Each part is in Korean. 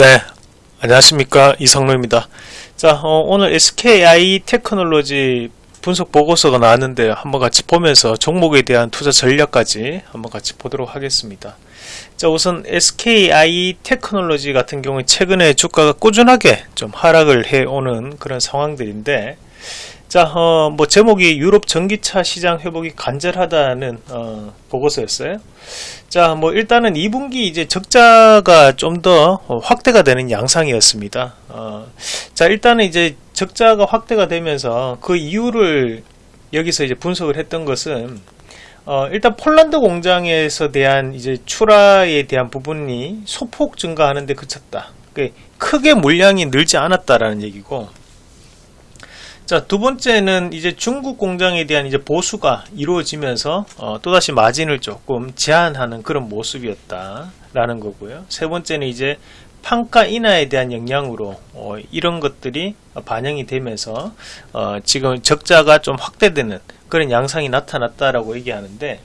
네, 안녕하십니까 이성로입니다. 자, 어, 오늘 SKI 테크놀로지 분석 보고서가 나왔는데 한번 같이 보면서 종목에 대한 투자 전략까지 한번 같이 보도록 하겠습니다. 자, 우선 SKI 테크놀로지 같은 경우에 최근에 주가가 꾸준하게 좀 하락을 해오는 그런 상황들인데 자, 어, 뭐 제목이 유럽 전기차 시장 회복이 간절하다는 어, 보고서였어요. 자, 뭐 일단은 2분기 이제 적자가 좀 더 확대가 되는 양상이었습니다. 어, 자, 일단은 이제 적자가 확대가 되면서 그 이유를 여기서 이제 분석을 했던 것은 어, 일단 폴란드 공장에서 대한 이제 출하에 대한 부분이 소폭 증가하는데 그쳤다. 크게 물량이 늘지 않았다라는 얘기고 자, 두 번째는 이제 중국 공장에 대한 이제 보수가 이루어지면서 어, 또다시 마진을 조금 제한하는 그런 모습이었다라는 거고요. 세 번째는 이제 판가 인하에 대한 영향으로 어, 이런 것들이 반영이 되면서 어, 지금 적자가 좀 확대되는 그런 양상이 나타났다라고 얘기하는데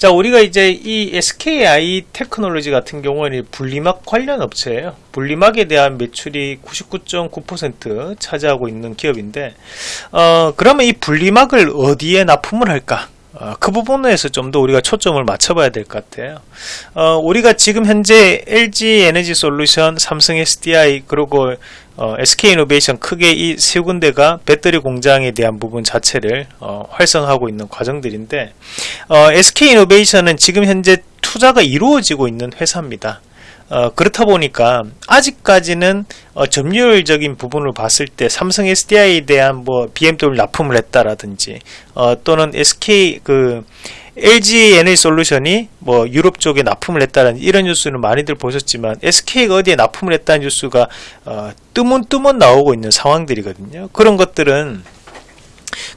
자, 우리가 이제 이 SKI 테크놀로지 같은 경우는 분리막 관련 업체예요. 분리막에 대한 매출이 99.9% 차지하고 있는 기업인데, 어, 그러면 이 분리막을 어디에 납품을 할까? 어, 그 부분에서 좀 더 우리가 초점을 맞춰봐야 될 것 같아요. 어, 우리가 지금 현재 LG 에너지 솔루션, 삼성 SDI, 그리고 어, SK이노베이션 크게 이 세 군데가 배터리 공장에 대한 부분 자체를 어, 활성화하고 있는 과정들인데 어, SK이노베이션은 지금 현재 투자가 이루어지고 있는 회사입니다. 어, 그렇다 보니까 아직까지는 어, 점유율적인 부분을 봤을 때 삼성 SDI에 대한 뭐 BMW 납품을 했다라든지 어, 또는 SK 그 LG 에너지 솔루션이 뭐 유럽 쪽에 납품을 했다는 이런 뉴스는 많이들 보셨지만 SK가 어디에 납품을 했다는 뉴스가 어, 뜨문뜨문 나오고 있는 상황들이거든요. 그런 것들은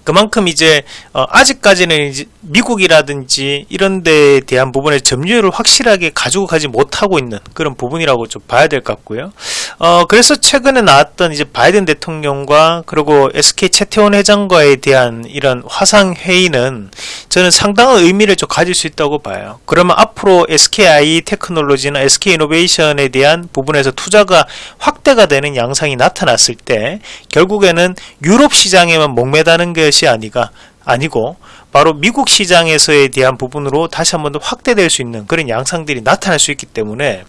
그만큼 이제 어, 아직까지는 이제 미국이라든지 이런 데에 대한 부분에 점유율을 확실하게 가지고 가지 못하고 있는 그런 부분이라고 좀 봐야 될 것 같고요. 어, 그래서 최근에 나왔던 이제 바이든 대통령과 그리고 SK 최태원 회장과에 대한 이런 화상 회의는 저는 상당한 의미를 좀 가질 수 있다고 봐요. 그러면 앞으로 SKI 테크놀로지나 SK 이노베이션에 대한 부분에서 투자가 확대가 되는 양상이 나타났을 때 결국에는 유럽 시장에만 목매다는 것이 아니가 아니고 바로 미국 시장에서에 대한 부분으로 다시 한 번 더 확대될 수 있는 그런 양상들이 나타날 수 있기 때문에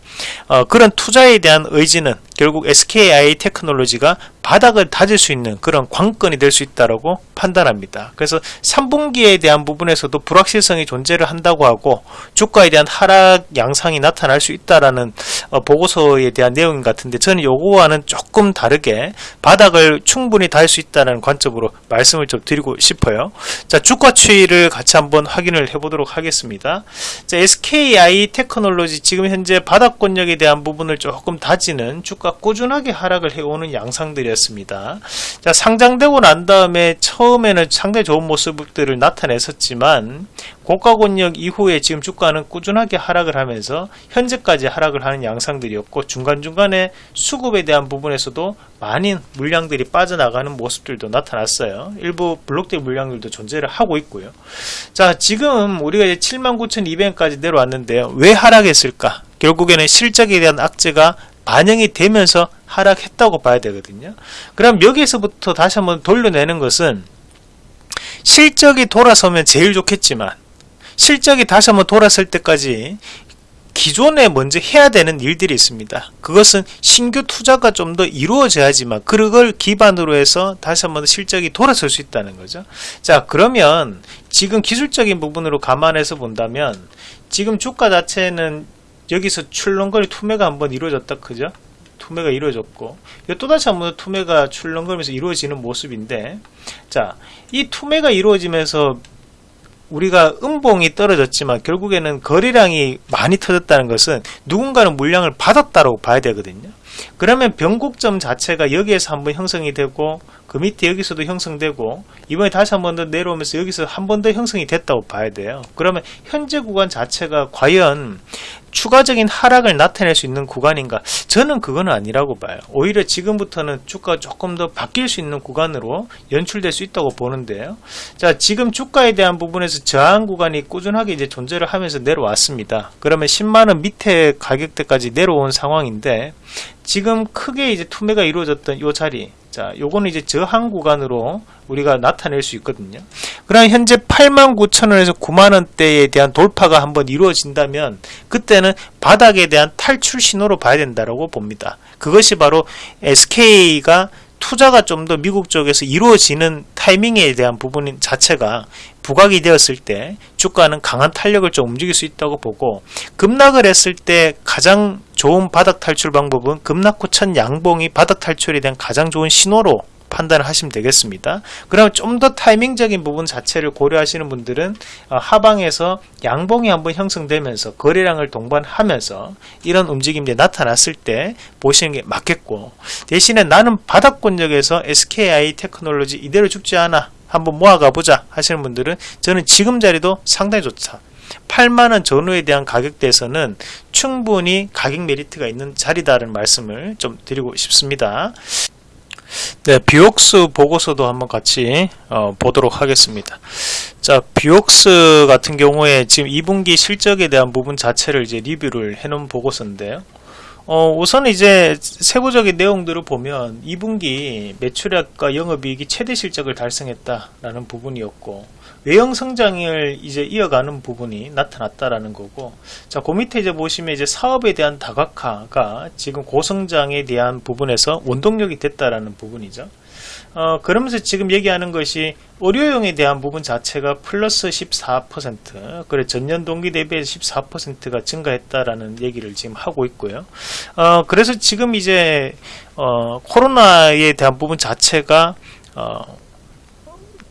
어, 그런 투자에 대한 의지는 결국 SKI 테크놀로지가 바닥을 다질 수 있는 그런 관건이 될 수 있다고 판단합니다. 그래서 3분기에 대한 부분에서도 불확실성이 존재를 한다고 하고 주가에 대한 하락 양상이 나타날 수 있다라는 어, 보고서에 대한 내용 같은데 저는 요거와는 조금 다르게 바닥을 충분히 달 수 있다는 관점으로 말씀을 좀 드리고 싶어요. 자 주가 추이를 같이 한번 확인을 해보도록 하겠습니다. 자 SKI 테크놀로지 지금 현재 바닥권력에 대한 부분을 조금 다지는 주가 꾸준하게 하락을 해오는 양상들이 였습니다. 자, 상장되고 난 다음에 처음에는 상당히 좋은 모습들을 나타냈었지만 고가 권역 이후에 지금 주가는 꾸준하게 하락을 하면서 현재까지 하락을 하는 양상들이었고 중간중간에 수급에 대한 부분에서도 많은 물량들이 빠져나가는 모습들도 나타났어요. 일부 블록대 물량들도 존재를 하고 있고요. 자, 지금 우리가 이제 79,200원까지 내려왔는데요. 왜 하락했을까? 결국에는 실적에 대한 악재가 반영이 되면서 하락했다고 봐야 되거든요. 그럼 여기에서부터 다시 한번 돌려내는 것은 실적이 돌아서면 제일 좋겠지만 실적이 다시 한번 돌았을 때까지 기존에 먼저 해야 되는 일들이 있습니다. 그것은 신규 투자가 좀 더 이루어져야지만 그걸 기반으로 해서 다시 한번 실적이 돌아설 수 있다는 거죠. 자 그러면 지금 기술적인 부분으로 감안해서 본다면 지금 주가 자체는 여기서 출렁거리 투매가 한번 이루어졌다 그죠? 투매가 이루어졌고. 또다시 한번 투매가 출렁거리면서 이루어지는 모습인데 자이 투매가 이루어지면서 우리가 음봉이 떨어졌지만 결국에는 거래량이 많이 터졌다는 것은 누군가는 물량을 받았다고 봐야 되거든요. 그러면 변곡점 자체가 여기에서 한번 형성이 되고 그 밑에 여기서도 형성되고 이번에 다시 한번 더 내려오면서 여기서 한 번 더 형성이 됐다고 봐야 돼요. 그러면 현재 구간 자체가 과연 추가적인 하락을 나타낼 수 있는 구간인가? 저는 그건 아니라고 봐요. 오히려 지금부터는 주가 조금 더 바뀔 수 있는 구간으로 연출될 수 있다고 보는데요. 자, 지금 주가에 대한 부분에서 저항 구간이 꾸준하게 이제 존재를 하면서 내려왔습니다. 그러면 10만원 밑에 가격대까지 내려온 상황인데 지금 크게 이제 투매가 이루어졌던 이 자리 자, 요거는 이제 저항 구간으로 우리가 나타낼 수 있거든요. 그럼 현재 89,000원에서 9만원대에 대한 돌파가 한번 이루어진다면 그때는 바닥에 대한 탈출 신호로 봐야 된다고 봅니다. 그것이 바로 SK가 투자가 좀 더 미국 쪽에서 이루어지는 타이밍에 대한 부분 자체가 부각이 되었을 때 주가는 강한 탄력을 좀 움직일 수 있다고 보고 급락을 했을 때 가장 좋은 바닥 탈출 방법은 급락 후 첫 양봉이 바닥 탈출에 대한 가장 좋은 신호로 판단을 하시면 되겠습니다. 그럼 좀 더 타이밍적인 부분 자체를 고려하시는 분들은 어, 하방에서 양봉이 한번 형성되면서 거래량을 동반하면서 이런 움직임이 나타났을 때 보시는 게 맞겠고 대신에 나는 바닥권역에서 SKI 테크놀로지 이대로 죽지 않아 한번 모아가 보자 하시는 분들은 저는 지금 자리도 상당히 좋다. 8만원 전후에 대한 가격대에서는 충분히 가격 메리트가 있는 자리다라는 말씀을 좀 드리고 싶습니다. 네, 비옥스 보고서도 한번 같이 어, 보도록 하겠습니다. 자, 비옥스 같은 경우에 지금 2분기 실적에 대한 부분 자체를 이제 리뷰를 해놓은 보고서인데요. 어, 우선 이제 세부적인 내용들을 보면 2분기 매출액과 영업이익이 최대 실적을 달성했다라는 부분이었고 외형 성장을 이제 이어가는 부분이 나타났다라는 거고 자, 그 밑에 이제 보시면 이제 사업에 대한 다각화가 지금 고성장에 대한 부분에서 원동력이 됐다라는 부분이죠. 어, 그러면서 지금 얘기하는 것이 의료용에 대한 부분 자체가 플러스 14% 그래 전년 동기 대비해서 14%가 증가했다라는 얘기를 지금 하고 있고요. 어, 그래서 지금 이제 어, 코로나에 대한 부분 자체가 어,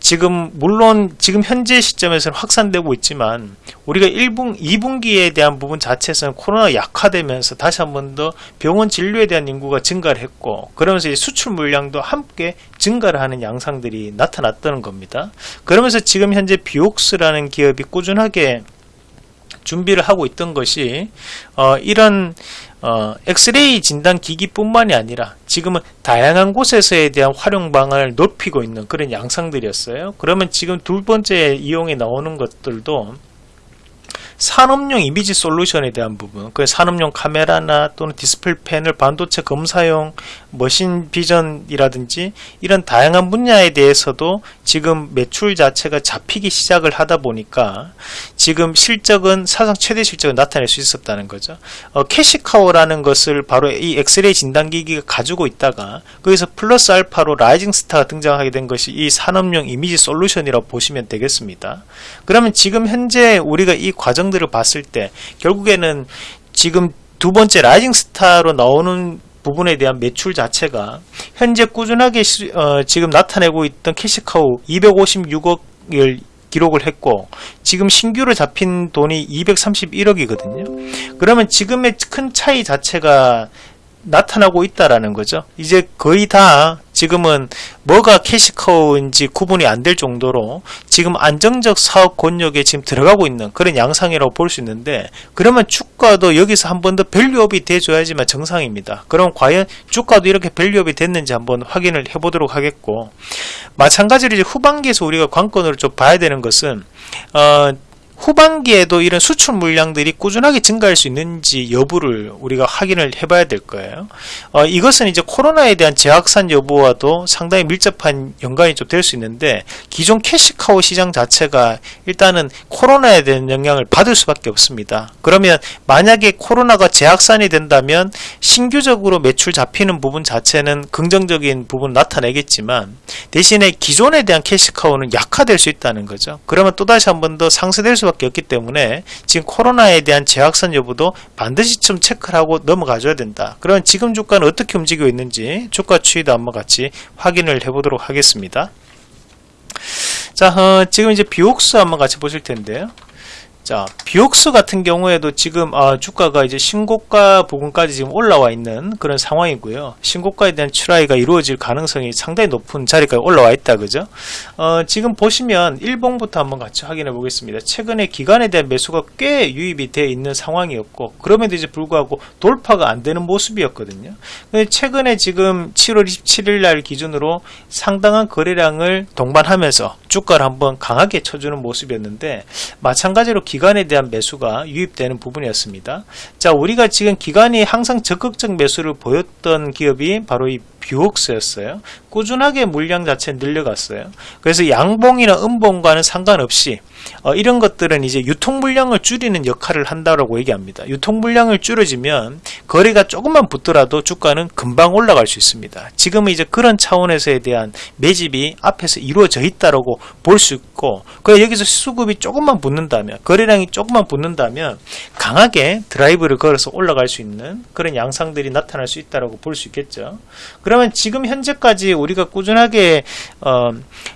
지금 물론 지금 현재 시점에서는 확산되고 있지만 우리가 1분, 2분기에 대한 부분 자체에서는 코로나가 약화되면서 다시 한 번 더 병원 진료에 대한 인구가 증가를 했고 그러면서 수출 물량도 함께 증가를 하는 양상들이 나타났다는 겁니다. 그러면서 지금 현재 비옥스라는 기업이 꾸준하게 준비를 하고 있던 것이 어, 이런 어, 엑스레이 진단 기기뿐만이 아니라 지금은 다양한 곳에서에 대한 활용방을 높이고 있는 그런 양상들이었어요. 그러면 지금 두 번째 이용에 나오는 것들도 산업용 이미지 솔루션에 대한 부분, 그 산업용 카메라나 또는 디스플레이 패널, 반도체 검사용 machine vision이라든지 이런 다양한 분야에 대해서도 지금 매출 자체가 잡히기 시작을 하다 보니까 지금 실적은 사상 최대 실적을 나타낼 수 있었다는 거죠. 어, cash cow라는 것을 바로 이 엑스레이 진단기기가 가지고 있다가 거기서 플러스 알파로 rising star가 등장하게 된 것이 이 산업용 이미지 솔루션이라고 보시면 되겠습니다. 그러면 지금 현재 우리가 이 과정 들을 봤을 때 결국에는 지금 두 번째 rising star로 나오는 부분에 대한 매출 자체가 현재 꾸준하게 시, 어, 지금 나타내고 있던 cash cow 256억을 기록을 했고 지금 신규로 잡힌 돈이 231억이거든요. 그러면 지금의 큰 차이 자체가 나타나고 있다라는 거죠. 이제 거의 다 지금은 뭐가 cash cow인지 구분이 안 될 정도로 지금 안정적 사업 권역에 지금 들어가고 있는 그런 양상이라고 볼 수 있는데 그러면 주가도 여기서 한 번 더 value up이 돼줘야지만 정상입니다. 그럼 과연 주가도 이렇게 value up이 됐는지 한번 확인을 해보도록 하겠고 마찬가지로 이제 후반기에서 우리가 관건으로 좀 봐야 되는 것은 어, 후반기에도 이런 수출 물량들이 꾸준하게 증가할 수 있는지 여부를 우리가 확인을 해봐야 될 거예요. 어, 이것은 이제 코로나에 대한 재확산 여부와도 상당히 밀접한 연관이 좀 될 수 있는데 기존 캐시카우 시장 자체가 일단은 코로나에 대한 영향을 받을 수밖에 없습니다. 그러면 만약에 코로나가 재확산이 된다면 신규적으로 매출 잡히는 부분 자체는 긍정적인 부분 나타내겠지만 대신에 기존에 대한 캐시카우는 약화될 수 있다는 거죠. 그러면 또다시 한 번 더 상쇄될 수밖에 수밖에 없기 때문에 지금 코로나에 대한 재확산 여부도 반드시 좀 체크를 하고 넘어가줘야 된다. 그러면 지금 주가는 어떻게 움직이고 있는지 주가 추이도 한번 같이 확인을 해보도록 하겠습니다. 자, 어, 지금 이제 비옥수 한번 같이 보실 텐데요. 자, 비옥스 같은 경우에도 지금 아, 주가가 이제 신고가 부분까지 지금 올라와 있는 그런 상황이고요. 신고가에 대한 출하가 이루어질 가능성이 상당히 높은 자리까지 올라와 있다, 그죠? 어, 지금 보시면 일봉부터 한번 같이 확인해 보겠습니다. 최근에 기간에 대한 매수가 꽤 유입이 되어 있는 상황이었고, 그럼에도 이제 불구하고 돌파가 안 되는 모습이었거든요. 근데 최근에 지금 7월 27일 날 기준으로 상당한 거래량을 동반하면서 주가를 한번 강하게 쳐주는 모습이었는데, 마찬가지로 기관에 대한 매수가 유입되는 부분이었습니다. 자, 우리가 지금 기관이 항상 적극적 매수를 보였던 기업이 바로 이 뷰옥스였어요. 꾸준하게 물량 자체 늘려갔어요. 그래서 양봉이나 음봉과는 상관없이 어, 이런 것들은 이제 유통 물량을 줄이는 역할을 한다라고 얘기합니다. 유통 물량을 줄여지면 거래가 조금만 붙더라도 주가는 금방 올라갈 수 있습니다. 지금은 이제 그런 차원에서에 대한 매집이 앞에서 이루어져 있다라고 볼 수 있고, 그래 여기서 수급이 조금만 붙는다면, 거래량이 조금만 붙는다면 강하게 드라이브를 걸어서 올라갈 수 있는 그런 양상들이 나타날 수 있다라고 볼 수 있겠죠. 그 러면 지금 현재까지 우리가 꾸준하게 어,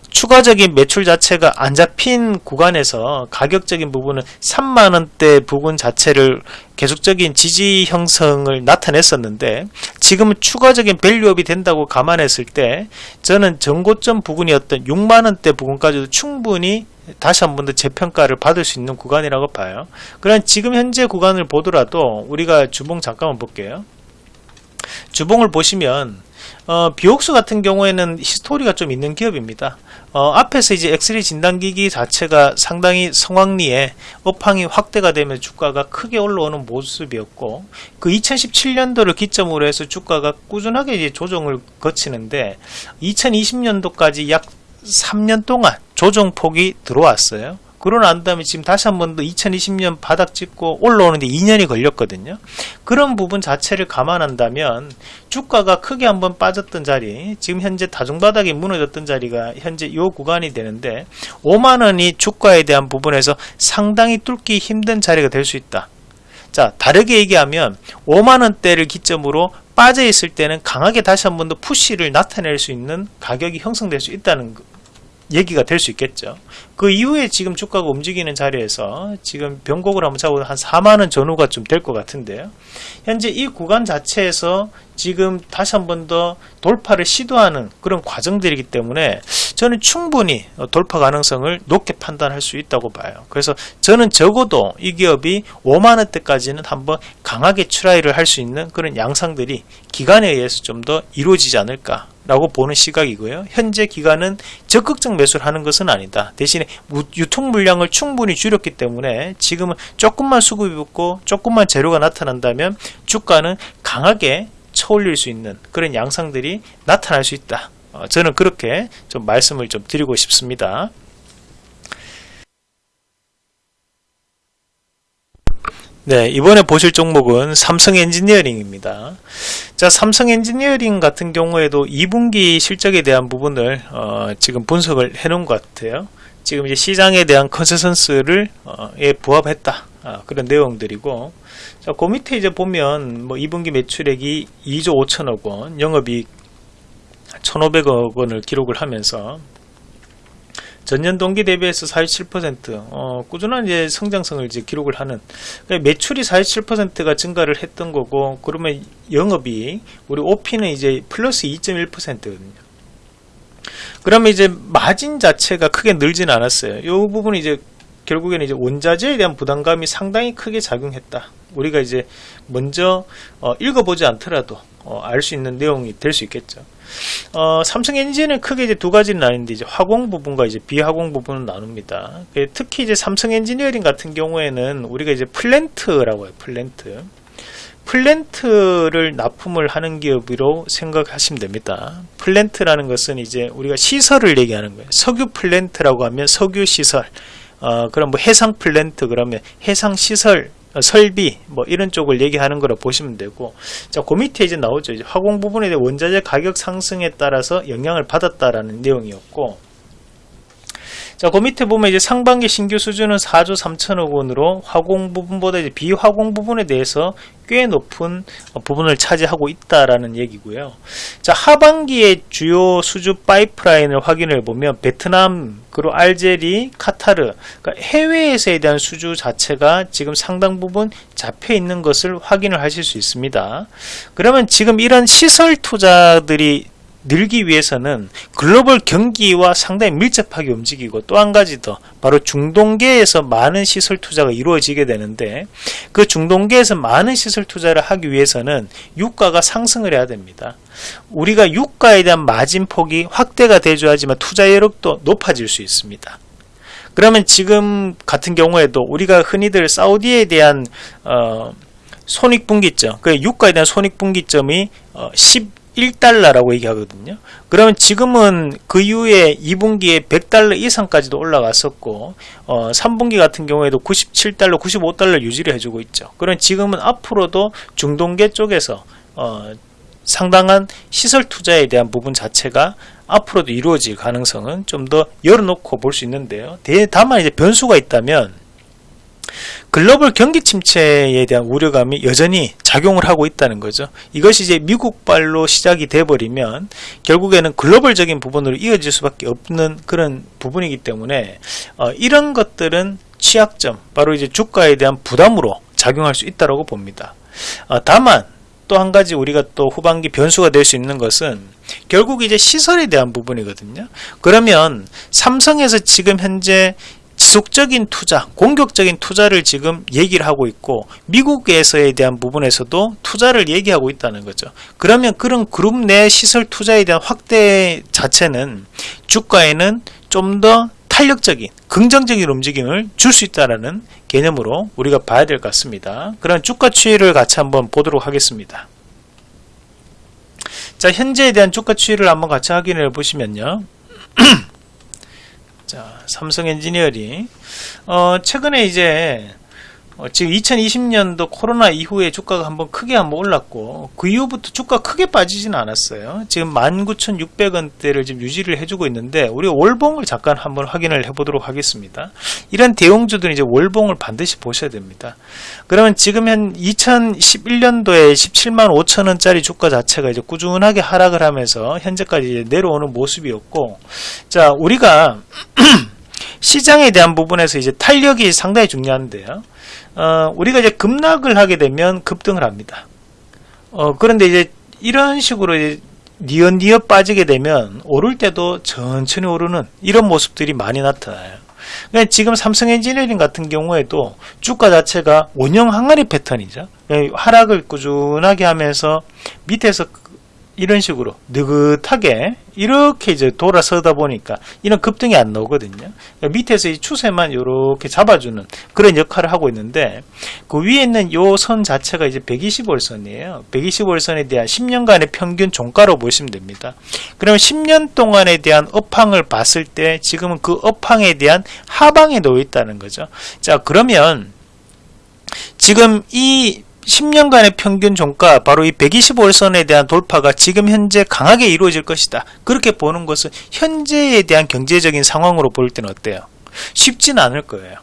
추가적인 매출 자체가 안 잡힌 구간에서 가격적인 부분은 3만원대 부분 자체를 계속적인 지지 형성을 나타냈었는데 지금은 추가적인 밸류업이 된다고 감안했을 때 저는 전고점 부분이었던 6만원대 부분까지도 충분히 다시 한 번 더 재평가를 받을 수 있는 구간이라고 봐요. 그럼 지금 현재 구간을 보더라도 우리가 주봉 잠깐만 볼게요. 주봉을 보시면 어, 비옥수 같은 경우에는 히스토리가 좀 있는 기업입니다. 어, 앞에서 이제 엑스레이 진단기기 자체가 상당히 성황리에 업황이 확대가 되면 주가가 크게 올라오는 모습이었고 그 2017년도를 기점으로 해서 주가가 꾸준하게 이제 조정을 거치는데 2020년도까지 약 3년 동안 조정폭이 들어왔어요. 그러고 난 다음에 지금 다시 한 번 더 2020년 바닥 찍고 올라오는데 2년이 걸렸거든요. 그런 부분 자체를 감안한다면 주가가 크게 한번 빠졌던 자리, 지금 현재 다중바닥이 무너졌던 자리가 현재 이 구간이 되는데 5만원이 주가에 대한 부분에서 상당히 뚫기 힘든 자리가 될 수 있다. 자, 다르게 얘기하면 5만원대를 기점으로 빠져 있을 때는 강하게 다시 한 번 더 푸시를 나타낼 수 있는 가격이 형성될 수 있다는 얘기가 될 수 있겠죠. 그 이후에 지금 주가가 움직이는 자리에서 지금 변곡을 한번 잡고 한 4만원 전후가 좀 될 것 같은데요. 현재 이 구간 자체에서 지금 다시 한 번 더 돌파를 시도하는 그런 과정들이기 때문에 저는 충분히 돌파 가능성을 높게 판단할 수 있다고 봐요. 그래서 저는 적어도 이 기업이 5만원대까지는 한번 강하게 try를 할 수 있는 그런 양상들이 기관에 의해서 좀 더 이루어지지 않을까 라고 보는 시각이고요. 현재 기관은 적극적 매수를 하는 것은 아니다. 대신에 유통 물량을 충분히 줄였기 때문에 지금은 조금만 수급이 붙고 조금만 재료가 나타난다면 주가는 강하게 쳐올릴 수 있는 그런 양상들이 나타날 수 있다. 어, 저는 그렇게 좀 말씀을 좀 드리고 싶습니다. 네, 이번에 보실 종목은 삼성 엔지니어링입니다. 자, 삼성 엔지니어링 같은 경우에도 2분기 실적에 대한 부분을 어, 지금 분석을 해 놓은 것 같아요. 지금 이제 시장에 대한 consensus를 어, 예, 부합했다. 아, 그런 내용들이고 자, 그 밑에 이제 보면 뭐 2분기 매출액이 2조 5천억 원, 영업이익 1,500억 원을 기록을 하면서 전년 동기 대비해서 47% 어, 꾸준한 이제 성장성을 이제 기록을 하는 그러니까 매출이 47%가 증가를 했던 거고 그러면 영업이 우리 OP는 이제 플러스 2.1%거든요. 그러면 이제 마진 자체가 크게 늘진 않았어요. 이 부분이 이제 결국에는 이제 원자재에 대한 부담감이 상당히 크게 작용했다. 우리가 이제 먼저 어, 읽어보지 않더라도 어, 알 수 있는 내용이 될 수 있겠죠. 어, 삼성 엔진은 크게 이제 두 가지로 나누는데 이제 화공 부분과 이제 비화공 부분으로 나눕니다. 그 특히 이제 삼성 엔지니어링 같은 경우에는 우리가 이제 플랜트라고 해요. 플랜트. 플랜트를 납품을 하는 기업으로 생각하시면 됩니다. 플랜트라는 것은 이제 우리가 시설을 얘기하는 거예요. 석유 플랜트라고 하면 석유 시설. 어, 그럼 뭐 해상 플랜트 그러면 해상 시설 어, 설비 뭐 이런 쪽을 얘기하는 거로 보시면 되고 자 그 밑에 이제 나오죠. 이제 화공 부분에 대한 원자재 가격 상승에 따라서 영향을 받았다라는 내용이었고 자, 그 밑에 보면 이제 상반기 신규 수주는 4조 3천억 원으로 화공 부분보다 이제 비화공 부분에 대해서 꽤 높은 어, 부분을 차지하고 있다라는 얘기고요. 자, 하반기의 주요 수주 파이프라인을 확인해 보면 베트남, 그리고 알제리, 카타르, 그러니까 해외에서에 대한 수주 자체가 지금 상당 부분 잡혀 있는 것을 확인을 하실 수 있습니다. 그러면 지금 이런 시설 투자들이 늘기 위해서는 글로벌 경기와 상당히 밀접하게 움직이고 또 한 가지 더 바로 중동계에서 많은 시설 투자가 이루어지게 되는데 그 중동계에서 많은 시설 투자를 하기 위해서는 유가가 상승을 해야 됩니다. 우리가 유가에 대한 마진폭이 확대가 되줘야지만 투자 여력도 높아질 수 있습니다. 그러면 지금 같은 경우에도 우리가 흔히들 사우디에 대한 어, 손익분기점, 그 유가에 대한 손익분기점이 어, 10 1달러라고 얘기하거든요. 그러면 지금은 그 이후에 2분기에 100달러 이상까지도 올라갔었고 어, 3분기 같은 경우에도 97달러, 95달러 유지를 해주고 있죠. 그럼 지금은 앞으로도 중동계 쪽에서 어, 상당한 시설 투자에 대한 부분 자체가 앞으로도 이루어질 가능성은 좀 더 열어놓고 볼 수 있는데요. 다만 이제 변수가 있다면 글로벌 경기 침체에 대한 우려감이 여전히 작용을 하고 있다는 거죠. 이것이 이제 미국발로 시작이 돼버리면 결국에는 글로벌적인 부분으로 이어질 수밖에 없는 그런 부분이기 때문에 어, 이런 것들은 취약점, 바로 이제 주가에 대한 부담으로 작용할 수 있다고 봅니다. 어, 다만 또 한 가지 우리가 또 후반기 변수가 될 수 있는 것은 결국 이제 시설에 대한 부분이거든요. 그러면 삼성에서 지금 현재 지속적인 투자, 공격적인 투자를 지금 얘기를 하고 있고 미국에서에 대한 부분에서도 투자를 얘기하고 있다는 거죠. 그러면 그런 그룹 내 시설 투자에 대한 확대 자체는 주가에는 좀 더 탄력적인 긍정적인 움직임을 줄 수 있다는 개념으로 우리가 봐야 될 것 같습니다. 그런 주가 추이를 같이 한번 보도록 하겠습니다. 자 현재에 대한 주가 추이를 한번 같이 확인해 보시면요. 자, 삼성 엔지니어링. 어, 최근에 이제 어, 지금 2020년도 코로나 이후에 주가가 한번 크게 한번 올랐고 그 이후부터 주가 크게 빠지지는 않았어요. 지금 19,600원대를 지금 유지를 해주고 있는데 우리가 월봉을 잠깐 한번 확인을 해보도록 하겠습니다. 이런 대형주들은 이제 월봉을 반드시 보셔야 됩니다. 그러면 지금 한 2011년도에 17만 5천 원짜리 주가 자체가 이제 꾸준하게 하락을 하면서 현재까지 내려오는 모습이었고 자 우리가 시장에 대한 부분에서 이제 탄력이 상당히 중요한데요. 어, 우리가 이제 급락을 하게 되면 급등을 합니다. 어, 그런데 이제 이런 식으로 이제 니엇니엇 빠지게 되면 오를 때도 천천히 오르는 이런 모습들이 많이 나타나요. 그러니까 지금 삼성 엔지니어링 같은 경우에도 주가 자체가 원형 항아리 패턴이죠. 하락을 꾸준하게 하면서 밑에서 이런 식으로 느긋하게 이렇게 이제 돌아서다 보니까 이런 급등이 안 나오거든요. 그러니까 밑에서 이 추세만 이렇게 잡아주는 그런 역할을 하고 있는데 그 위에 있는 요 선 자체가 이제 120월선이에요. 120월선에 대한 10년간의 평균 종가로 보시면 됩니다. 그러면 10년 동안에 대한 업황을 봤을 때 지금은 그 업황에 대한 하방에 놓여 있다는 거죠. 자 그러면 지금 이 10년간의 평균 종가 바로 이 125일선에 대한 돌파가 지금 현재 강하게 이루어질 것이다. 그렇게 보는 것은 현재에 대한 경제적인 상황으로 볼 때는 어때요? 쉽지는 않을 거예요.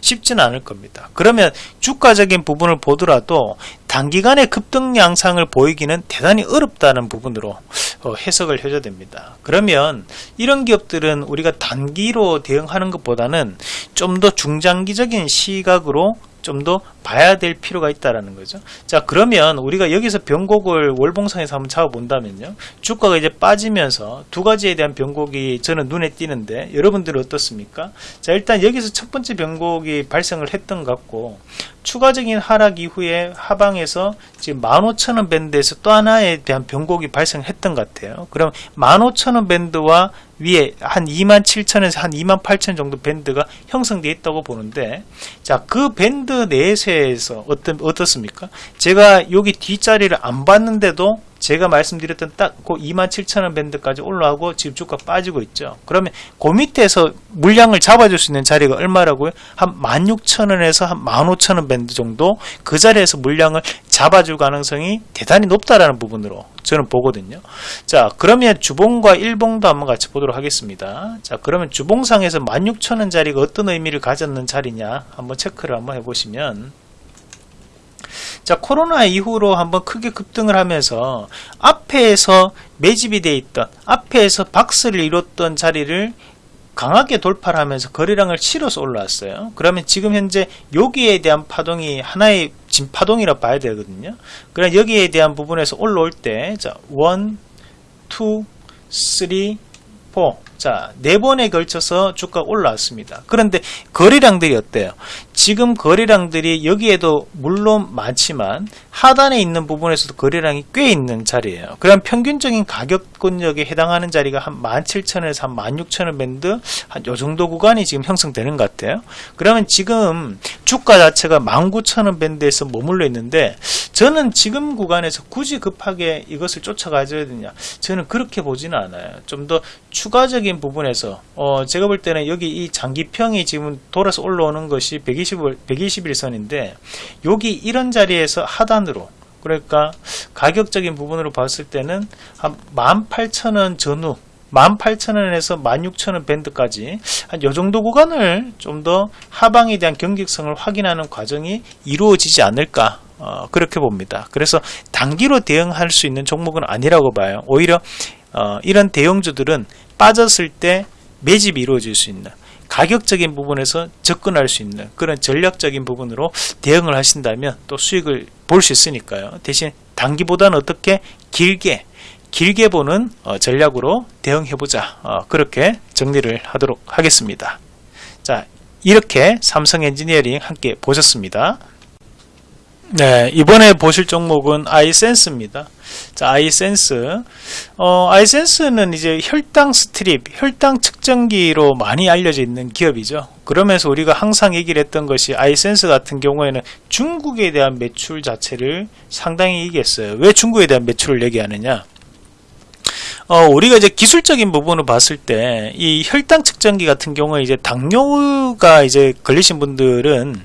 쉽지는 않을 겁니다. 그러면 주가적인 부분을 보더라도 단기간에 급등 양상을 보이기는 대단히 어렵다는 부분으로 어, 해석을 해줘야 됩니다. 그러면 이런 기업들은 우리가 단기로 대응하는 것보다는 좀 더 중장기적인 시각으로 좀 더 봐야 될 필요가 있다라는 거죠. 자 그러면 우리가 여기서 변곡을 월봉상에서 한번 잡아본다면요. 주가가 이제 빠지면서 두 가지에 대한 변곡이 저는 눈에 띄는데 여러분들은 어떻습니까? 자 일단 여기서 첫 번째 변곡이 발생을 했던 것 같고 추가적인 하락 이후에 하방에서 지금 15,000원 밴드에서 또 하나에 대한 변곡이 발생했던 것 같아요. 그럼 15,000원 밴드와 위에 한 27,000에서 한 28,000 정도 밴드가 형성되어 있다고 보는데 자 그 밴드 내에서 어떤 어떻습니까? 제가 여기 뒷자리를 안 봤는데도 제가 말씀드렸던 딱 그 27,000원 밴드까지 올라가고 지금 주가 빠지고 있죠. 그러면 그 밑에서 물량을 잡아줄 수 있는 자리가 얼마라고요? 한 16,000원에서 한 15,000원 밴드 정도 그 자리에서 물량을 잡아줄 가능성이 대단히 높다라는 부분으로 저는 보거든요. 자, 그러면 주봉과 일봉도 한번 같이 보도록 하겠습니다. 자, 그러면 주봉상에서 16,000원 자리가 어떤 의미를 가졌는 자리냐 한번 체크를 한번 해보시면 자, 코로나 이후로 한번 크게 급등을 하면서 앞에서 매집이 돼 있던 앞에서 박스를 이뤘던 자리를 강하게 돌파를 하면서 거래량을 실어서 올라왔어요. 그러면 지금 현재 여기에 대한 파동이 하나의 진파동이라 봐야 되거든요. 그럼 여기에 대한 부분에서 올라올 때, 자, 1, 2, 3, 4. 자, 네 번에 걸쳐서 주가 올라왔습니다. 그런데 거래량들이 어때요? 지금 거래량들이 여기에도 물론 많지만 하단에 있는 부분에서도 거래량이 꽤 있는 자리예요. 그럼 평균적인 가격권역에 해당하는 자리가 한 17,000원에서 한 16,000원 밴드 한 요 정도 구간이 지금 형성되는 것 같아요. 그러면 지금 주가 자체가 19,000원 밴드에서 머물러 있는데 저는 지금 구간에서 굳이 급하게 이것을 쫓아가줘야 되냐? 저는 그렇게 보지는 않아요. 좀 더 추가적인 부분에서 어 제가 볼 때는 여기 이 장기평이 지금 돌아서 올라오는 것이 120, 121선인데 여기 이런 자리에서 하단으로 그러니까 가격적인 부분으로 봤을 때는 한 18,000원 전후 18,000원에서 16,000원 밴드까지 한 요 정도 구간을 좀 더 하방에 대한 경직성을 확인하는 과정이 이루어지지 않을까 어, 그렇게 봅니다. 그래서 단기로 대응할 수 있는 종목은 아니라고 봐요. 오히려 어, 이런 대형주들은 빠졌을 때 매집이 이루어질 수 있는 가격적인 부분에서 접근할 수 있는 그런 전략적인 부분으로 대응을 하신다면 또 수익을 볼 수 있으니까요. 대신 단기보다는 어떻게 길게 길게 보는 어, 전략으로 대응해보자. 어, 그렇게 정리를 하도록 하겠습니다. 자, 이렇게 삼성 엔지니어링 함께 보셨습니다. 네, 이번에 보실 종목은 아이센스입니다. 자, 아이센스. 어, 아이센스는 이제 혈당 strip, 혈당 측정기로 많이 알려져 있는 기업이죠. 그러면서 우리가 항상 얘기를 했던 것이 아이센스 같은 경우에는 중국에 대한 매출 자체를 상당히 얘기했어요. 왜 중국에 대한 매출을 얘기하느냐? 어, 우리가 이제 기술적인 부분을 봤을 때, 이 혈당 측정기 같은 경우에 이제 당뇨가 이제 걸리신 분들은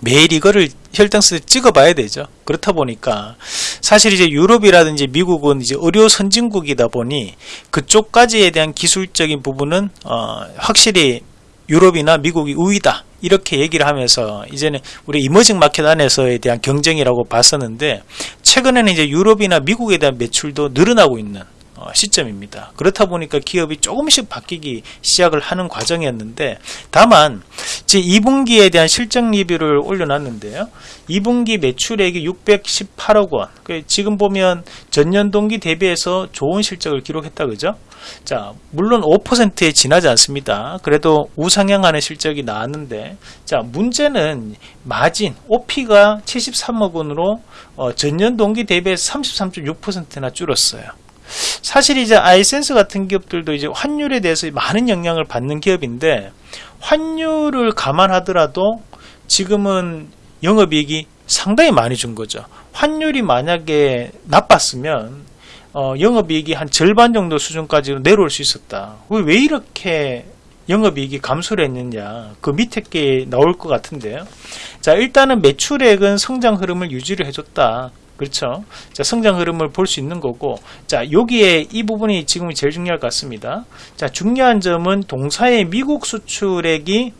매일 이거를 혈당스를 찍어봐야 되죠. 그렇다 보니까 사실 이제 유럽이라든지 미국은 이제 의료 선진국이다 보니 그쪽까지에 대한 기술적인 부분은 어, 확실히 유럽이나 미국이 우위다 이렇게 얘기를 하면서 이제는 우리 이머징 마켓 안에서에 대한 경쟁이라고 봤었는데 최근에는 이제 유럽이나 미국에 대한 매출도 늘어나고 있는 어, 시점입니다. 그렇다 보니까 기업이 조금씩 바뀌기 시작을 하는 과정이었는데 다만 제 2분기에 대한 실적 리뷰를 올려놨는데요. 2분기 매출액이 618억 원. 그 지금 보면 전년 동기 대비해서 좋은 실적을 기록했다 그죠? 자, 물론 5%에 지나지 않습니다. 그래도 우상향하는 실적이 나왔는데, 자, 문제는 마진, OP가 73억 원으로 어, 전년 동기 대비해서 33.6%나 줄었어요. 사실 이제 아이센스 같은 기업들도 이제 환율에 대해서 많은 영향을 받는 기업인데 환율을 감안하더라도 지금은 영업이익이 상당히 많이 준 거죠. 환율이 만약에 나빴으면 어, 영업이익이 한 절반 정도 수준까지 내려올 수 있었다. 왜 이렇게 영업이익이 감소를 했느냐 그 밑에 게 나올 것 같은데요. 자 일단은 매출액은 성장 흐름을 유지를 해줬다. 그렇죠. 자, 성장 흐름을 볼 수 있는 거고, 자, 여기에 이 부분이 지금 제일 중요할 것 같습니다. 자, 중요한 점은 동사의 미국 수출액이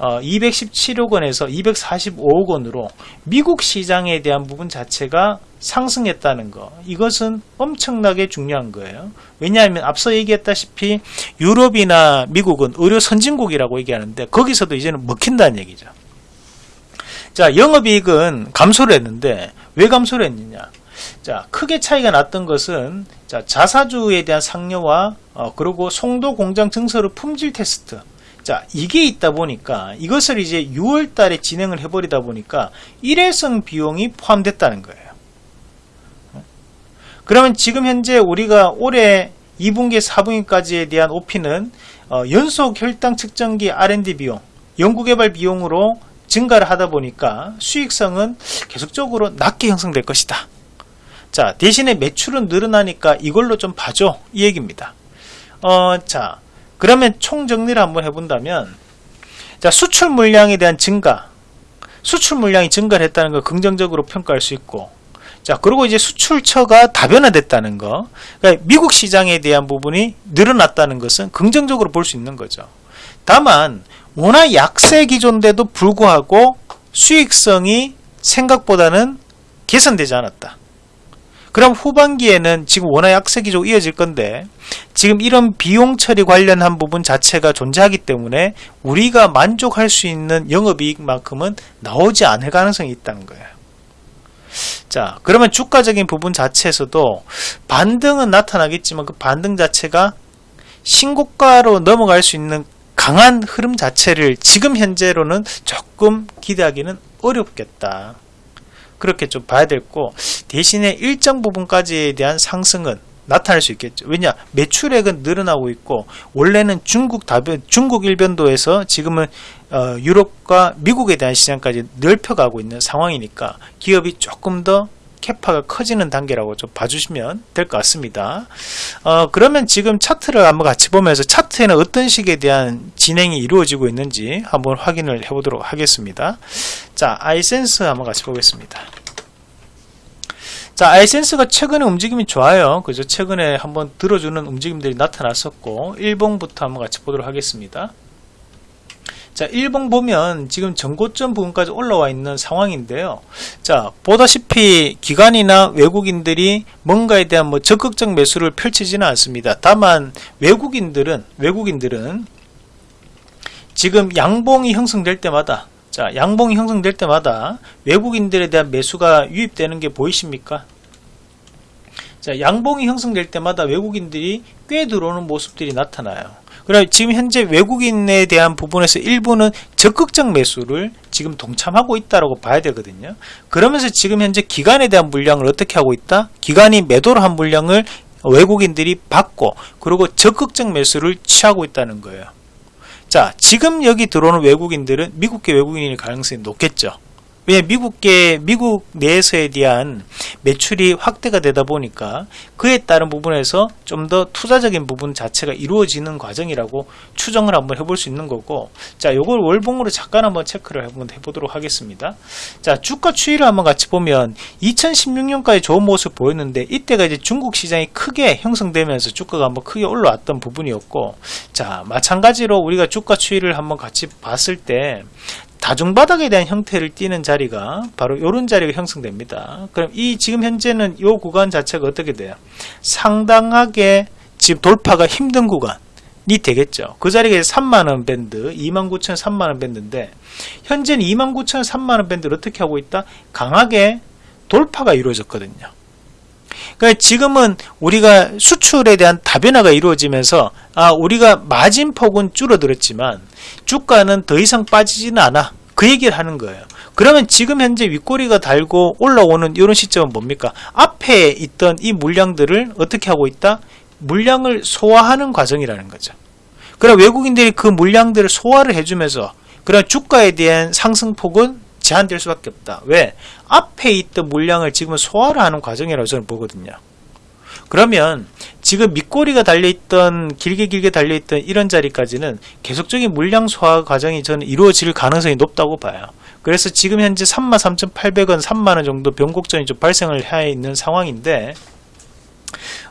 어, 217억 원에서 245억 원으로 미국 시장에 대한 부분 자체가 상승했다는 거. 이것은 엄청나게 중요한 거예요. 왜냐하면 앞서 얘기했다시피 유럽이나 미국은 의료 선진국이라고 얘기하는데 거기서도 이제는 먹힌다는 얘기죠. 자, 영업이익은 감소를 했는데 왜 감소를 했느냐? 자, 크게 차이가 났던 것은 자, 자사주에 대한 상여와 어, 그리고 송도 공장 증서로 품질 테스트. 자, 이게 있다 보니까 이것을 이제 6월 달에 진행을 해버리다 보니까 일회성 비용이 포함됐다는 거예요. 그러면 지금 현재 우리가 올해 2분기, 4분기까지에 대한 OP는 어, 연속 혈당 측정기 R&D 비용, 연구개발 비용으로 증가를 하다 보니까 수익성은 계속적으로 낮게 형성될 것이다. 자, 대신에 매출은 늘어나니까 이걸로 좀 봐줘. 이 얘기입니다. 어, 자, 그러면 총 정리를 한번 해본다면, 자, 수출 물량에 대한 증가, 수출 물량이 증가를 했다는 걸 긍정적으로 평가할 수 있고, 자, 그리고 이제 수출처가 다변화됐다는 거. 그러니까 미국 시장에 대한 부분이 늘어났다는 것은 긍정적으로 볼 수 있는 거죠. 다만 워낙 약세 기존인데도 불구하고 수익성이 생각보다는 개선되지 않았다. 그럼 후반기에는 지금 워낙 약세 기조 이어질 건데 지금 이런 비용 처리 관련한 부분 자체가 존재하기 때문에 우리가 만족할 수 있는 영업이익만큼은 나오지 않을 가능성이 있다는 거예요. 자, 그러면 주가적인 부분 자체에서도 반등은 나타나겠지만 그 반등 자체가 신고가로 넘어갈 수 있는 강한 흐름 자체를 지금 현재로는 조금 기대하기는 어렵겠다. 그렇게 좀 봐야 될고 대신에 일정 부분까지에 대한 상승은 나타날 수 있겠죠. 왜냐 매출액은 늘어나고 있고 원래는 중국 다변 중국 일변도에서 지금은 어, 유럽과 미국에 대한 시장까지 넓혀가고 있는 상황이니까 기업이 조금 더 캐파가 커지는 단계라고 좀 봐주시면 될 것 같습니다. 어, 그러면 지금 차트를 한번 같이 보면서 차트에는 어떤 식에 대한 진행이 이루어지고 있는지 한번 확인을 해 보도록 하겠습니다. 자, 아이센스 한번 같이 보겠습니다. 자, 아이센스가 최근에 움직임이 좋아요. 그죠? 최근에 한번 들어주는 움직임들이 나타났었고, 일봉부터 한번 같이 보도록 하겠습니다. 자, 1봉 보면 지금 전고점 부분까지 올라와 있는 상황인데요. 자, 보다시피 기관이나 외국인들이 뭔가에 대한 뭐 적극적 매수를 펼치지는 않습니다. 다만 외국인들은 외국인들은 지금 양봉이 형성될 때마다 자, 양봉이 형성될 때마다 외국인들에 대한 매수가 유입되는 게 보이십니까? 자, 양봉이 형성될 때마다 외국인들이 꽤 들어오는 모습들이 나타나요. 그럼 지금 현재 외국인에 대한 부분에서 일부는 적극적 매수를 지금 동참하고 있다고 봐야 되거든요. 그러면서 지금 현재 기관에 대한 물량을 어떻게 하고 있다? 기관이 매도를 한 물량을 외국인들이 받고 그리고 적극적 매수를 취하고 있다는 거예요. 자, 지금 여기 들어오는 외국인들은 미국계 외국인일 가능성이 높겠죠. 왜냐 미국계 미국 내에서에 대한 매출이 확대가 되다 보니까 그에 따른 부분에서 좀 더 투자적인 부분 자체가 이루어지는 과정이라고 추정을 한번 해볼 수 있는 거고 자 요걸 월봉으로 잠깐 한번 체크를 한번 해보도록 하겠습니다. 자 주가 추이를 한번 같이 보면 2016년까지 좋은 모습 보였는데 이때가 이제 중국 시장이 크게 형성되면서 주가가 한번 크게 올라왔던 부분이었고 자 마찬가지로 우리가 주가 추이를 한번 같이 봤을 때 다중바닥에 대한 형태를 띠는 자리가 바로 이런 자리가 형성됩니다. 그럼 이 지금 현재는 이 구간 자체가 어떻게 돼요? 상당하게 지금 돌파가 힘든 구간이 되겠죠. 그 자리가 3만원 밴드, 29,000, 3만원 밴드인데 현재는 29,000, 3만원 밴드를 어떻게 하고 있다? 강하게 돌파가 이루어졌거든요. 그러니까 지금은 우리가 수출에 대한 다변화가 이루어지면서 아 우리가 마진폭은 줄어들었지만 주가는 더 이상 빠지지는 않아. 그 얘기를 하는 거예요. 그러면 지금 현재 윗꼬리가 달고 올라오는 이런 시점은 뭡니까? 앞에 있던 이 물량들을 어떻게 하고 있다? 물량을 소화하는 과정이라는 거죠. 그럼 외국인들이 그 물량들을 소화를 해주면서 그런 주가에 대한 상승폭은 제한될 수밖에 없다. 왜? 앞에 있던 물량을 지금 소화를 하는 과정이라고 저는 보거든요. 그러면 지금 밑꼬리가 달려있던 길게 길게 달려있던 이런 자리까지는 계속적인 물량 소화 과정이 저는 이루어질 가능성이 높다고 봐요. 그래서 지금 현재 33,800원, 3만원 정도 변곡점이 좀 발생을 해 있는 상황인데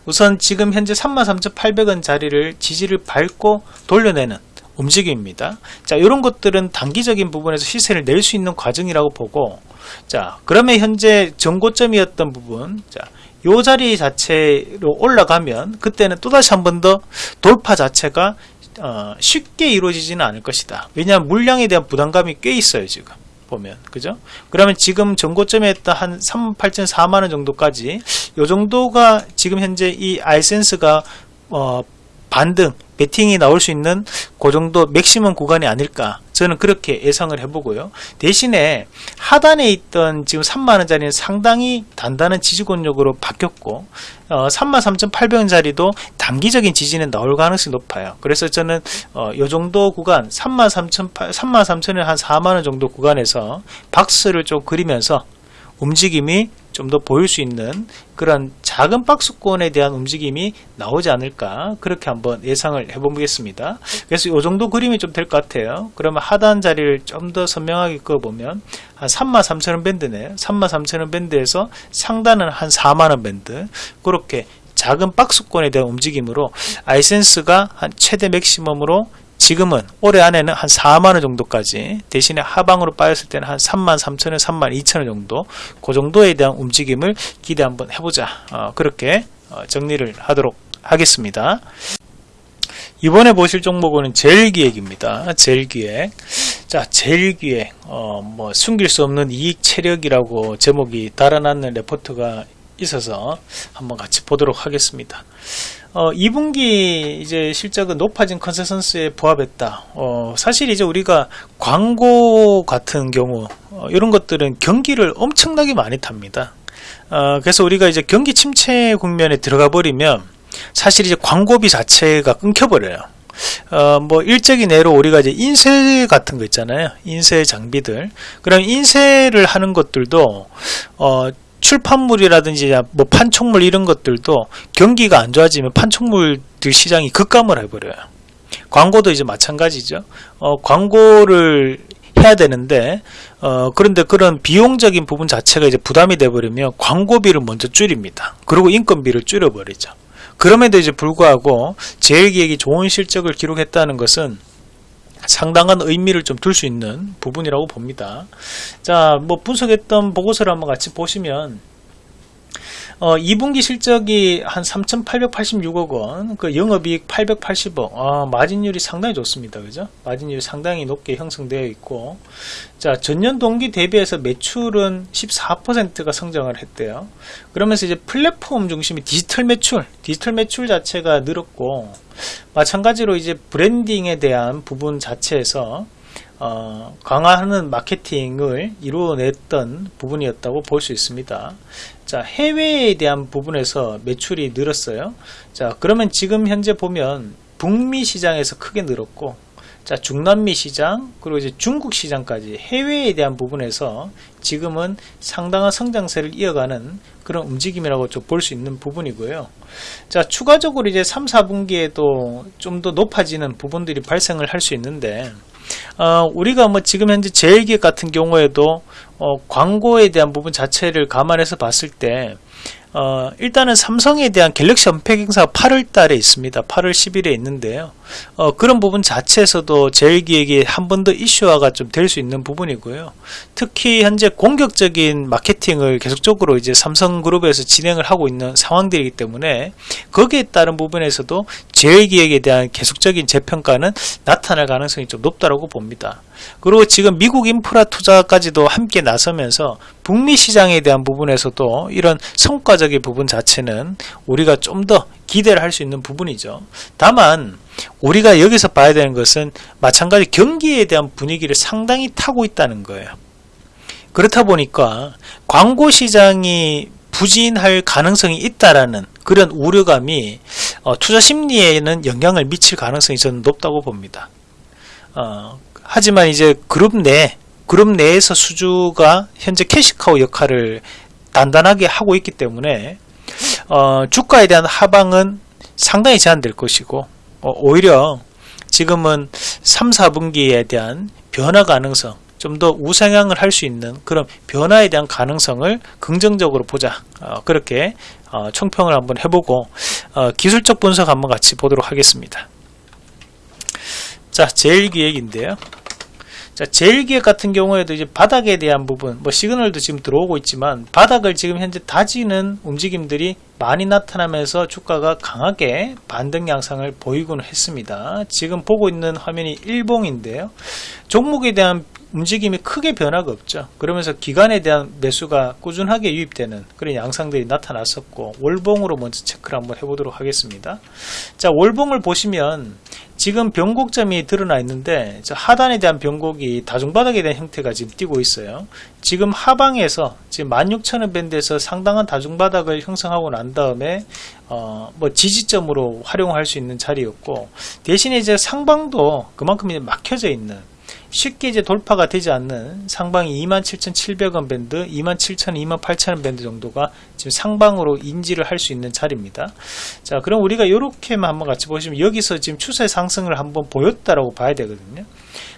우선 지금 현재 33,800원 자리를 지지를 밟고 돌려내는 움직임입니다. 자, 이런 것들은 단기적인 부분에서 시세를 낼 수 있는 과정이라고 보고, 자, 그러면 현재 정고점이었던 부분, 자, 요 자리 자체로 올라가면 그때는 또다시 한 번 더 돌파 자체가 어, 쉽게 이루어지지는 않을 것이다. 왜냐하면 물량에 대한 부담감이 꽤 있어요, 지금. 보면 그죠? 그러면 지금 전고점에 했던 한 38,4만원 정도까지 요 정도가 지금 현재 이 아이센스가 어, 반등, 배팅이 나올 수 있는 그 정도 맥시멈 구간이 아닐까 저는 그렇게 예상을 해보고요. 대신에 하단에 있던 지금 3만원짜리는 상당히 단단한 지지권력으로 바뀌었고 어, 33,800원짜리도 단기적인 지지는 나올 가능성이 높아요. 그래서 저는 어, 요 정도 구간 33,000원 33,000원 한 4만원 정도 구간에서 박스를 좀 그리면서 움직임이 좀 더 보일 수 있는 그런 작은 박스권에 대한 움직임이 나오지 않을까 그렇게 한번 예상을 해보겠습니다. 그래서 이 정도 그림이 좀 될 것 같아요. 그러면 하단 자리를 좀 더 선명하게 그어보면 한 33,000원 밴드네요. 33,000원 밴드에서 상단은 한 4만원 밴드 그렇게 작은 박스권에 대한 움직임으로 아이센스가 한 최대 맥시멈으로 지금은 올해 안에는 한 4만원 정도까지 대신에 하방으로 빠졌을 때는 한 3만 3천원 3만 2천원 정도 그 정도에 대한 움직임을 기대 한번 해보자. 어, 그렇게 어, 정리를 하도록 하겠습니다. 이번에 보실 종목은 제일기획입니다. 제일기획. 자 제일기획. 어, 뭐 숨길 수 없는 이익 체력이라고 제목이 달아났는 레포트가 있어서 한번 같이 보도록 하겠습니다 어, 2분기 이제 실적은 높아진 컨센서스에 부합했다. 어, 사실 이제 우리가 광고 같은 경우 어, 이런 것들은 경기를 엄청나게 많이 탑니다. 어, 그래서 우리가 이제 경기 침체 국면에 들어가 버리면 사실 이제 광고비 자체가 끊겨버려요. 어, 뭐, 일적인 예로 우리가 이제 인쇄 같은 거 있잖아요. 인쇄 장비들. 그럼 인쇄를 하는 것들도, 어, 출판물이라든지 뭐 판촉물 이런 것들도 경기가 안 좋아지면 판촉물들 시장이 급감을 해버려요. 광고도 이제 마찬가지죠. 어, 광고를 해야 되는데 어, 그런데 그런 비용적인 부분 자체가 이제 부담이 돼버리면 광고비를 먼저 줄입니다. 그리고 인건비를 줄여버리죠. 그럼에도 이제 불구하고 제일기획이 좋은 실적을 기록했다는 것은 상당한 의미를 좀 둘 수 있는 부분이라고 봅니다. 자, 뭐 분석했던 보고서를 한번 같이 보시면 어, 2분기 실적이 한 3,886억 원, 그 영업이익 880억, 아, 마진율이 상당히 좋습니다. 그죠? 마진율이 상당히 높게 형성되어 있고, 자, 전년 동기 대비해서 매출은 14%가 성장을 했대요. 그러면서 이제 플랫폼 중심이 디지털 매출, 디지털 매출 자체가 늘었고, 마찬가지로 이제 브랜딩에 대한 부분 자체에서 어, 강화하는 마케팅을 이루어냈던 부분이었다고 볼 수 있습니다. 자, 해외에 대한 부분에서 매출이 늘었어요. 자, 그러면 지금 현재 보면 북미 시장에서 크게 늘었고, 자, 중남미 시장, 그리고 이제 중국 시장까지 해외에 대한 부분에서 지금은 상당한 성장세를 이어가는 그런 움직임이라고 좀 볼 수 있는 부분이고요. 자, 추가적으로 이제 3, 4분기에도 좀 더 높아지는 부분들이 발생을 할 수 있는데, 어, 우리가 뭐 지금 현재 제일기획 같은 경우에도 어, 광고에 대한 부분 자체를 감안해서 봤을 때 어, 일단은 삼성에 대한 갤럭시 언팩 행사가 8월 달에 있습니다. 8월 10일에 있는데요. 어, 그런 부분 자체에서도 제일기획이 한 번 더 이슈화가 좀 될 수 있는 부분이고요. 특히 현재 공격적인 마케팅을 계속적으로 이제 삼성그룹에서 진행을 하고 있는 상황들이기 때문에 거기에 따른 부분에서도 제일기획에 대한 계속적인 재평가는 나타날 가능성이 좀 높다고 봅니다. 그리고 지금 미국 인프라 투자까지도 함께 나서면서 북미 시장에 대한 부분에서도 이런 성과적인 부분 자체는 우리가 좀 더 기대를 할 수 있는 부분이죠. 다만 우리가 여기서 봐야 되는 것은 마찬가지 경기에 대한 분위기를 상당히 타고 있다는 거예요. 그렇다 보니까 광고 시장이 부진할 가능성이 있다라는 그런 우려감이 어, 투자 심리에는 영향을 미칠 가능성이 저는 높다고 봅니다. 어, 하지만 이제 그룹 내 그룹 내에서 수주가 현재 캐시카우 역할을 단단하게 하고 있기 때문에 어, 주가에 대한 하방은 상당히 제한될 것이고 어, 오히려 지금은 3, 4분기에 대한 변화 가능성 좀 더 우상향을 할 수 있는 그런 변화에 대한 가능성을 긍정적으로 보자. 어, 그렇게 어, 총평을 한번 해보고 어, 기술적 분석 한번 같이 보도록 하겠습니다 자 제일기획인데요 자, 제일기획 같은 경우에도 이제 바닥에 대한 부분, 뭐 시그널도 지금 들어오고 있지만 바닥을 지금 현재 다지는 움직임들이 많이 나타나면서 주가가 강하게 반등 양상을 보이곤 했습니다. 지금 보고 있는 화면이 일봉인데요. 종목에 대한 움직임이 크게 변화가 없죠. 그러면서 기간에 대한 매수가 꾸준하게 유입되는 그런 양상들이 나타났었고 월봉으로 먼저 체크를 한번 해보도록 하겠습니다. 자 월봉을 보시면 지금 변곡점이 드러나 있는데 하단에 대한 변곡이 다중바닥에 대한 형태가 지금 띄고 있어요. 지금 하방에서 지금 16,000원 밴드에서 상당한 다중바닥을 형성하고 난 다음에 어, 뭐 지지점으로 활용할 수 있는 자리였고 대신에 이제 상방도 그만큼 이제 막혀져 있는 쉽게 이제 돌파가 되지 않는 상방이 27,700원 밴드, 27,000원, 28,000원 밴드 정도가 지금 상방으로 인지를 할 수 있는 자리입니다. 자, 그럼 우리가 이렇게만 한번 같이 보시면 여기서 지금 추세 상승을 한번 보였다라고 봐야 되거든요.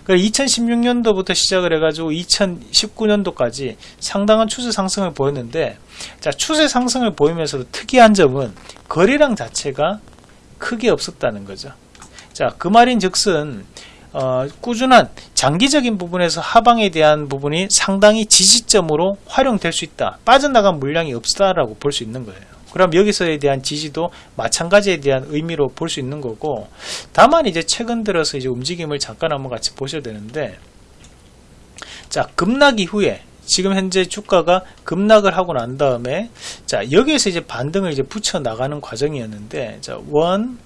2016년도부터 시작을 해가지고 2019년도까지 상당한 추세 상승을 보였는데, 자, 추세 상승을 보이면서도 특이한 점은 거래량 자체가 크게 없었다는 거죠. 자, 그 말인 즉슨, 어, 꾸준한 장기적인 부분에서 하방에 대한 부분이 상당히 지지점으로 활용될 수 있다. 빠져나간 물량이 없다라고 볼 수 있는 거예요. 그럼 여기서에 대한 지지도 마찬가지에 대한 의미로 볼 수 있는 거고, 다만 이제 최근 들어서 이제 움직임을 잠깐 한번 같이 보셔야 되는데, 자, 급락 이후에 지금 현재 주가가 급락을 하고 난 다음에, 자, 여기에서 이제 반등을 이제 붙여 나가는 과정이었는데, 자, 원,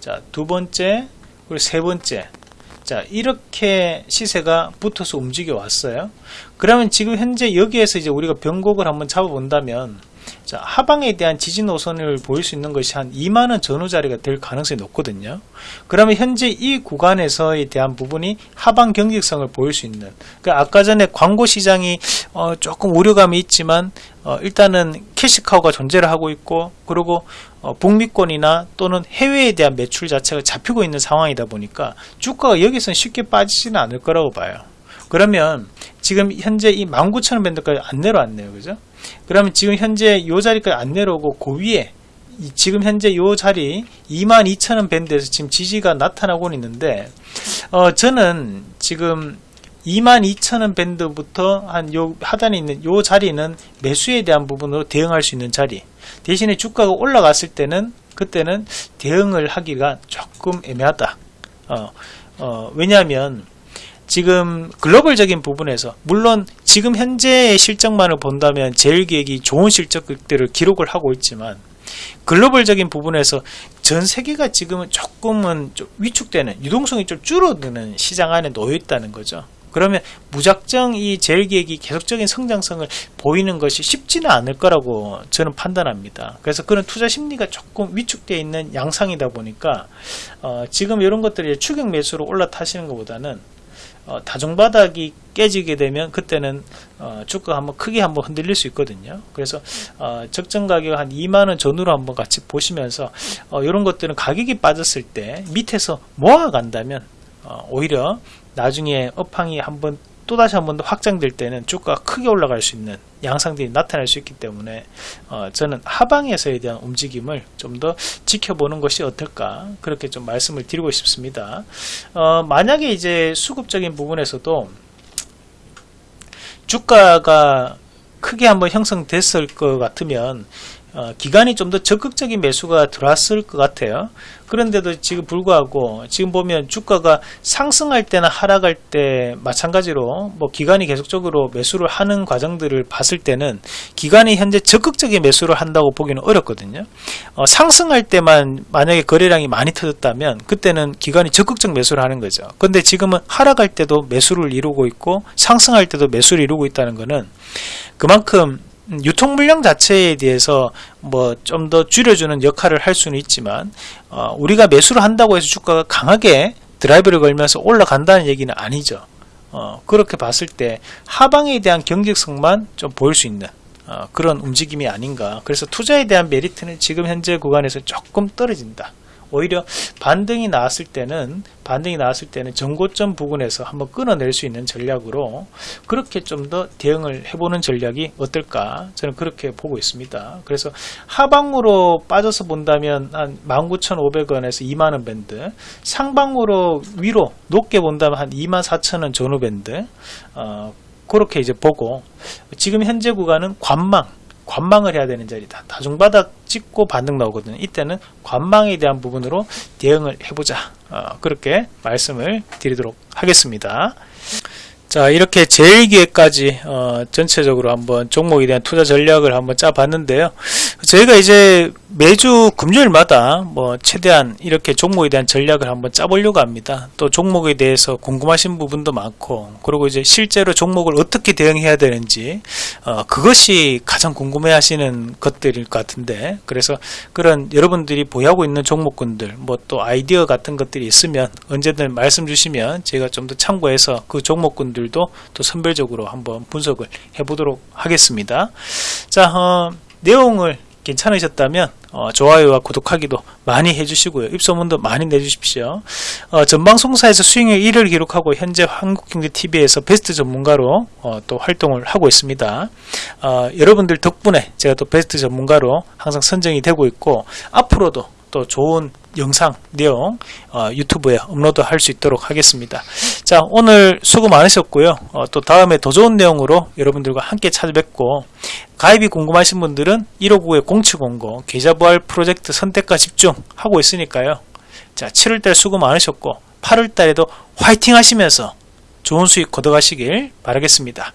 자, 두 번째, 그리고 세 번째, 자 이렇게 시세가 붙어서 움직여 왔어요 그러면 지금 현재 여기에서 이제 우리가 변곡을 한번 잡아 본다면 자, 하방에 대한 지지 노선을 보일 수 있는 것이 한 2만원 전후 자리가 될 가능성이 높거든요. 그러면 현재 이 구간에서에 대한 부분이 하방 경직성을 보일 수 있는, 그 아까 전에 광고 시장이 어, 조금 우려감이 있지만, 어, 일단은 캐시카우가 존재를 하고 있고, 그리고 어, 북미권이나 또는 해외에 대한 매출 자체가 잡히고 있는 상황이다 보니까 주가가 여기서는 쉽게 빠지지는 않을 거라고 봐요. 그러면 지금 현재 이 19,000원 밴드까지 안 내려왔네요. 그죠? 그러면 지금 현재 이 자리까지 안 내려오고 그 위에 지금 현재 이 자리 22,000원 밴드에서 지금 지지가 나타나고 있는데 어 저는 지금 22,000원 밴드부터 한 요 하단에 있는 요 자리는 매수에 대한 부분으로 대응할 수 있는 자리 대신에 주가가 올라갔을 때는 그때는 대응을 하기가 조금 애매하다 어, 어, 왜냐하면 지금 글로벌적인 부분에서 물론 지금 현재의 실적만을 본다면 제일기획이 좋은 실적들을 기록을 하고 있지만 글로벌적인 부분에서 전 세계가 지금은 조금은 좀 위축되는 유동성이 좀 줄어드는 시장 안에 놓여 있다는 거죠. 그러면 무작정 이 제일기획이 계속적인 성장성을 보이는 것이 쉽지는 않을 거라고 저는 판단합니다. 그래서 그런 투자 심리가 조금 위축되어 있는 양상이다 보니까 어, 지금 이런 것들이 추격 매수로 올라타시는 것보다는 어, 다중바닥이 깨지게 되면 그때는 어, 주가가 한번 크게 한번 흔들릴 수 있거든요. 그래서 어, 적정 가격 한 2만원 전후로 한번 같이 보시면서 어, 이런 것들은 가격이 빠졌을 때 밑에서 모아간다면 어, 오히려 나중에 업황이 한번 또다시 한 번 더 확장될 때는 주가가 크게 올라갈 수 있는 양상들이 나타날 수 있기 때문에 어, 저는 하방에서에 대한 움직임을 좀 더 지켜보는 것이 어떨까 그렇게 좀 말씀을 드리고 싶습니다. 어, 만약에 이제 수급적인 부분에서도 주가가 크게 한번 형성됐을 것 같으면 어, 기간이 좀 더 적극적인 매수가 들어왔을 것 같아요. 그런데도 지금 불구하고 지금 보면 주가가 상승할 때나 하락할 때 마찬가지로 뭐 기간이 계속적으로 매수를 하는 과정들을 봤을 때는 기간이 현재 적극적인 매수를 한다고 보기는 어렵거든요. 어, 상승할 때만 만약에 거래량이 많이 터졌다면 그때는 기간이 적극적 매수를 하는 거죠. 근데 지금은 하락할 때도 매수를 이루고 있고 상승할 때도 매수를 이루고 있다는 것은 그만큼 유통 물량 자체에 대해서 뭐 좀 더 줄여주는 역할을 할 수는 있지만 어, 우리가 매수를 한다고 해서 주가가 강하게 드라이브를 걸면서 올라간다는 얘기는 아니죠. 어, 그렇게 봤을 때 하방에 대한 경직성만 좀 보일 수 있는 어, 그런 움직임이 아닌가. 그래서 투자에 대한 메리트는 지금 현재 구간에서 조금 떨어진다. 오히려 반등이 나왔을 때는 반등이 나왔을 때는 전고점 부근에서 한번 끊어낼 수 있는 전략으로 그렇게 좀 더 대응을 해보는 전략이 어떨까 저는 그렇게 보고 있습니다. 그래서 하방으로 빠져서 본다면 한 19,500원에서 2만원 밴드 상방으로 위로 높게 본다면 한 24,000원 전후 밴드 어, 그렇게 이제 보고 지금 현재 구간은 관망 관망을 해야 되는 자리다. 다중바닥 찍고 반등 나오거든요. 이때는 관망에 대한 부분으로 대응을 해보자. 어, 그렇게 말씀을 드리도록 하겠습니다. 자 이렇게 제일기획까지 어, 전체적으로 한번 종목에 대한 투자 전략을 한번 짜봤는데요 저희가 이제 매주 금요일마다 뭐 최대한 이렇게 종목에 대한 전략을 한번 짜보려고 합니다. 또 종목에 대해서 궁금하신 부분도 많고, 그리고 이제 실제로 종목을 어떻게 대응해야 되는지, 어, 그것이 가장 궁금해 하시는 것들일 것 같은데, 그래서 그런 여러분들이 보유하고 있는 종목군들, 뭐 또 아이디어 같은 것들이 있으면 언제든 말씀 주시면 제가 좀 더 참고해서 그 종목군들도 또 선별적으로 한번 분석을 해보도록 하겠습니다. 자, 어, 내용을 괜찮으셨다면 어, 좋아요와 구독하기도 많이 해주시고요. 입소문도 많이 내주십시오. 어, 전방송사에서 수익률 1위를 기록하고 현재 한국경제TV에서 베스트 전문가로 어, 또 활동을 하고 있습니다. 어, 여러분들 덕분에 제가 또 베스트 전문가로 항상 선정이 되고 있고 앞으로도 또 좋은 영상 내용 어, 유튜브에 업로드 할 수 있도록 하겠습니다. 자 오늘 수고 많으셨고요. 어, 또 다음에 더 좋은 내용으로 여러분들과 함께 찾아뵙고 가입이 궁금하신 분들은 159-0700 계좌부활 프로젝트 선택과 집중 하고 있으니까요. 자 7월달 수고 많으셨고 8월달에도 화이팅 하시면서 좋은 수익 거둬가시길 바라겠습니다.